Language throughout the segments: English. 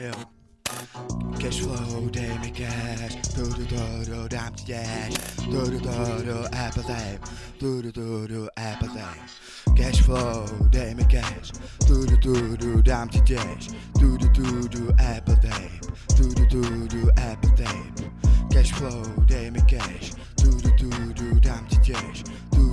Yo. Cash flow, day me cash. Do do do do, damn to dash. Do do do do, apple tape. Do do do do, apple tape. Cash flow, day me cash. Do do do do, damn to dash. Do do do do, apple tape. Do do do do, apple tape. Cash flow, day me cash. Do do do do, damn to dash. Do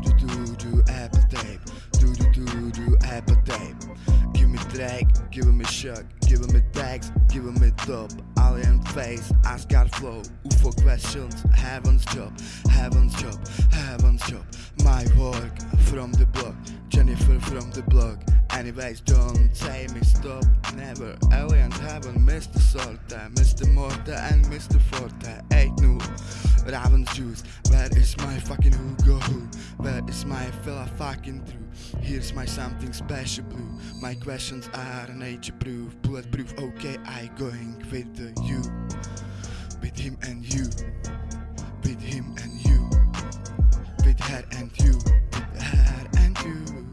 Me give him a shock, give him a tags, give him a top. Alien face, Asgard flow, UFO questions, heaven's job, heaven's job, heaven's job. My work from the block, Jennifer from the block. Anyways, don't say me stop, never. Aliens haven't missed the Sorte, Mr. Morta and Mr. Forte. Ain't no Raven's juice. Where is my fucking Hugo who? Where is my fella fucking true? Here's my something special blue. My questions are nature proof, bulletproof. Okay, I going with the you, with him and you, with him and you, with her and you, with her and you.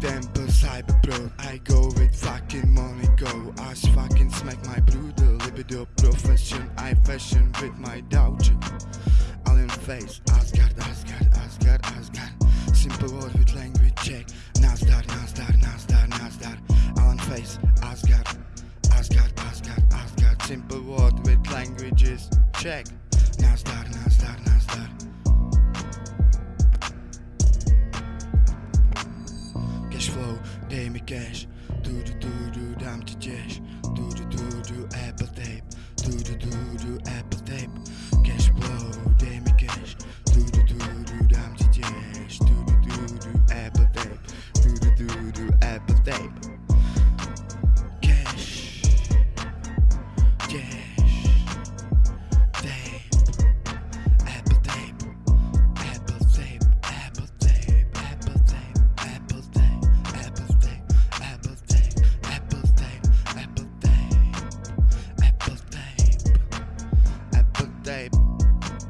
Tempo, cyber pro. I go with fucking money go. As fucking smack my brutal libido profession. I fashion with my dojo. Alien face, Asgard, Asgard, Asgard, Asgard. Simple word with language check. Nasdar, Nasdar, Nasdar, Nasdar. Alien face, Asgard, Asgard, Asgard, Asgard. Simple word with languages check. Nasdar, Nasdar. Cash. Do do do do, damn to cash. Do do do do, apple tape. Do do do do, apple tape. Cash flow, day me cash. Do do do do, damn to cash. Do do do do, apple tape. Do do do do, apple tape.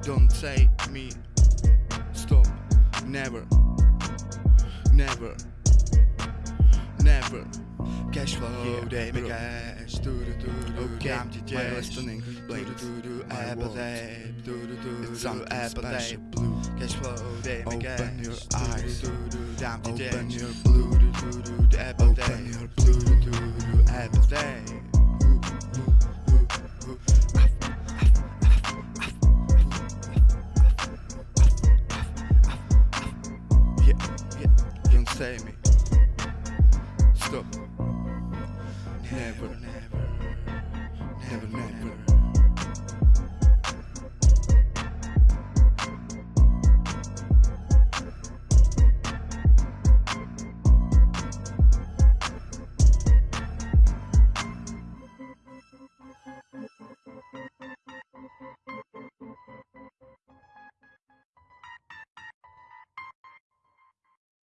Don't say me stop, never, never, never. Cash flow, Yeah, day me cash. Do do do do. Okay, damn to my cash. listening Do do do My apple tape. Do do do It's do something apple tape. blue. Cash flow, day me Open your eyes. do do do. Damn to Open your blue. Do do do do apple Open your Do do do do apple tape. Don't me. Stop. Never, never.